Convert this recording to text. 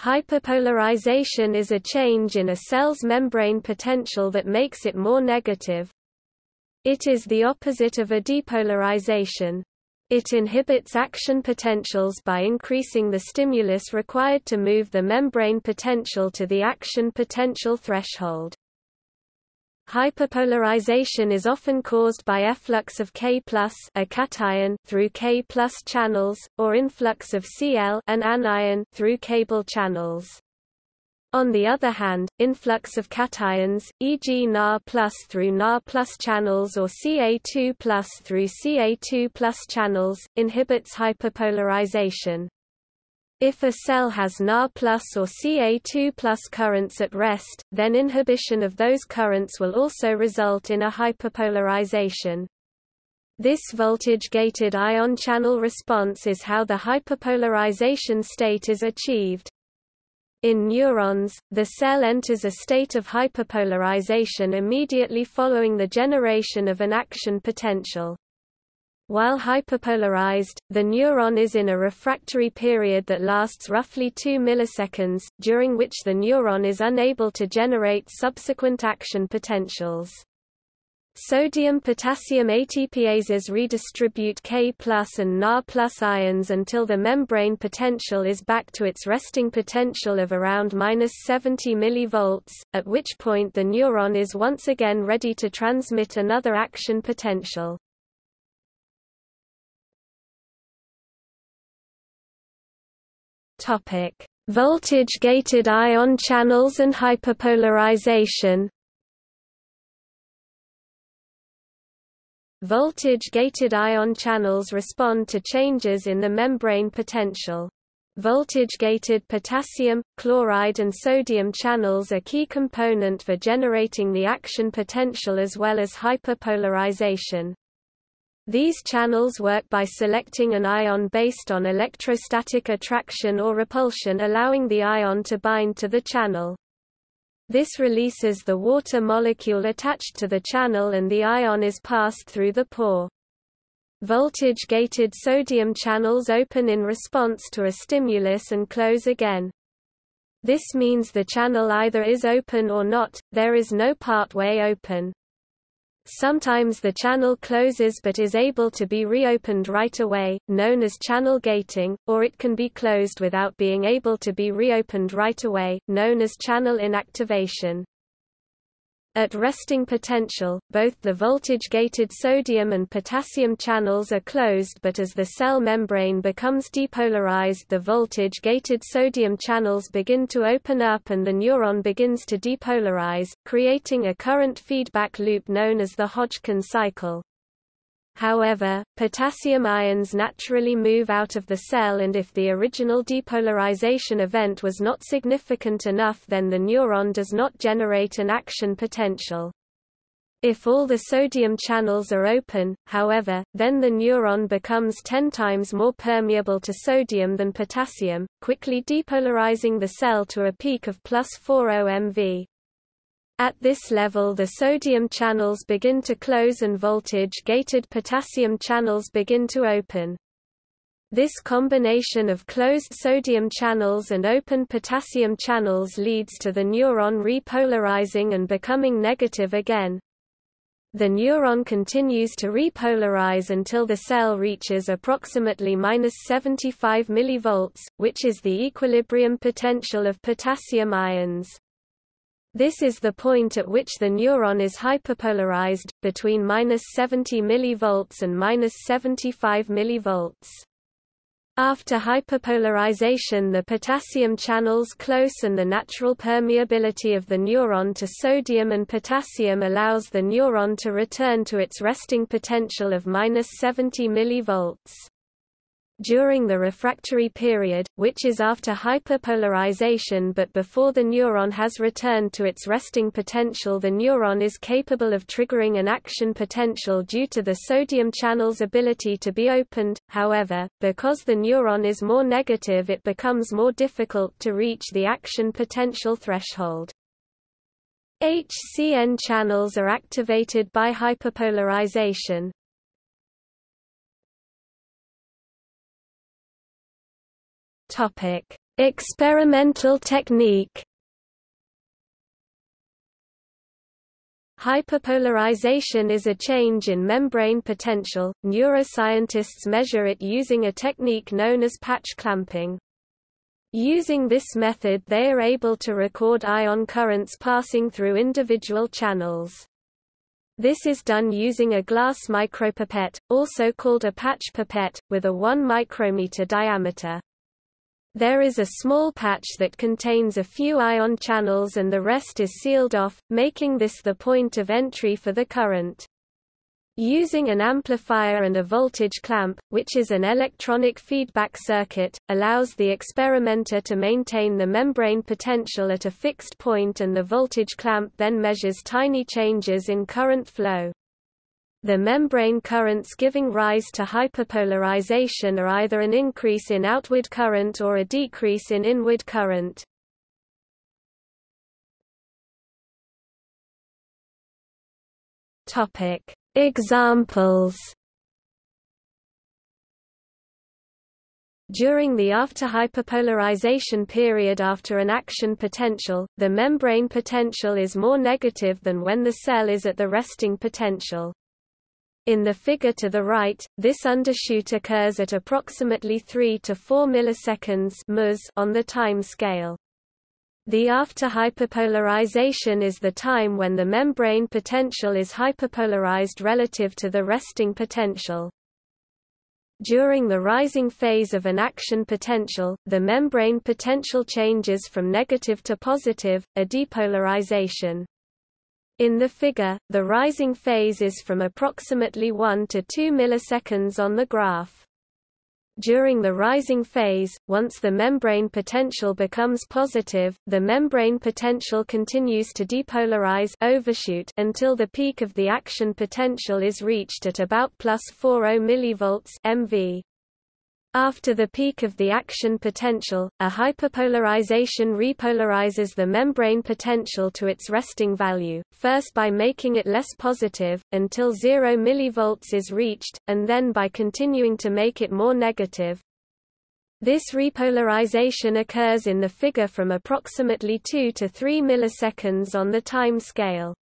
Hyperpolarization is a change in a cell's membrane potential that makes it more negative. It is the opposite of a depolarization. It inhibits action potentials by increasing the stimulus required to move the membrane potential to the action potential threshold. Hyperpolarization is often caused by efflux of K a cation through K channels, or influx of Cl an anion through cable channels. On the other hand, influx of cations, e.g. Na through Na channels or Ca2 through Ca2 channels, inhibits hyperpolarization. If a cell has Na plus or Ca2 plus currents at rest, then inhibition of those currents will also result in a hyperpolarization. This voltage-gated ion channel response is how the hyperpolarization state is achieved. In neurons, the cell enters a state of hyperpolarization immediately following the generation of an action potential. While hyperpolarized, the neuron is in a refractory period that lasts roughly 2 milliseconds, during which the neuron is unable to generate subsequent action potentials. Sodium-potassium ATPases redistribute K and Na plus ions until the membrane potential is back to its resting potential of around 70 mV, at which point the neuron is once again ready to transmit another action potential. Topic: Voltage-gated ion channels and hyperpolarization. Voltage-gated ion channels respond to changes in the membrane potential. Voltage-gated potassium, chloride and sodium channels are key component for generating the action potential as well as hyperpolarization. These channels work by selecting an ion based on electrostatic attraction or repulsion allowing the ion to bind to the channel. This releases the water molecule attached to the channel and the ion is passed through the pore. Voltage-gated sodium channels open in response to a stimulus and close again. This means the channel either is open or not, there is no part-way open. Sometimes the channel closes but is able to be reopened right away, known as channel gating, or it can be closed without being able to be reopened right away, known as channel inactivation. At resting potential, both the voltage-gated sodium and potassium channels are closed but as the cell membrane becomes depolarized the voltage-gated sodium channels begin to open up and the neuron begins to depolarize, creating a current feedback loop known as the Hodgkin cycle. However, potassium ions naturally move out of the cell and if the original depolarization event was not significant enough then the neuron does not generate an action potential. If all the sodium channels are open, however, then the neuron becomes 10 times more permeable to sodium than potassium, quickly depolarizing the cell to a peak of plus 40 MV. At this level the sodium channels begin to close and voltage-gated potassium channels begin to open. This combination of closed sodium channels and open potassium channels leads to the neuron repolarizing and becoming negative again. The neuron continues to repolarize until the cell reaches approximately 75 mV, which is the equilibrium potential of potassium ions. This is the point at which the neuron is hyperpolarized, between 70 mV and 75 mV. After hyperpolarization the potassium channels close and the natural permeability of the neuron to sodium and potassium allows the neuron to return to its resting potential of 70 mV. During the refractory period, which is after hyperpolarization but before the neuron has returned to its resting potential the neuron is capable of triggering an action potential due to the sodium channel's ability to be opened, however, because the neuron is more negative it becomes more difficult to reach the action potential threshold. HCN channels are activated by hyperpolarization, Topic: Experimental technique Hyperpolarization is a change in membrane potential. Neuroscientists measure it using a technique known as patch clamping. Using this method they are able to record ion currents passing through individual channels. This is done using a glass micropipette, also called a patch pipette, with a 1 micrometer diameter. There is a small patch that contains a few ion channels and the rest is sealed off, making this the point of entry for the current. Using an amplifier and a voltage clamp, which is an electronic feedback circuit, allows the experimenter to maintain the membrane potential at a fixed point and the voltage clamp then measures tiny changes in current flow. The membrane currents giving rise to hyperpolarization are either an increase in outward current or a decrease in inward current. Topic: Examples. During the after hyperpolarization period after an action potential, the membrane potential is more negative than when the cell is at the resting potential. In the figure to the right, this undershoot occurs at approximately 3 to 4 milliseconds on the time scale. The after hyperpolarization is the time when the membrane potential is hyperpolarized relative to the resting potential. During the rising phase of an action potential, the membrane potential changes from negative to positive, a depolarization. In the figure, the rising phase is from approximately 1 to 2 milliseconds on the graph. During the rising phase, once the membrane potential becomes positive, the membrane potential continues to depolarize overshoot until the peak of the action potential is reached at about plus 40 mV MV. After the peak of the action potential, a hyperpolarization repolarizes the membrane potential to its resting value, first by making it less positive, until 0 mV is reached, and then by continuing to make it more negative. This repolarization occurs in the figure from approximately 2 to 3 milliseconds on the time scale.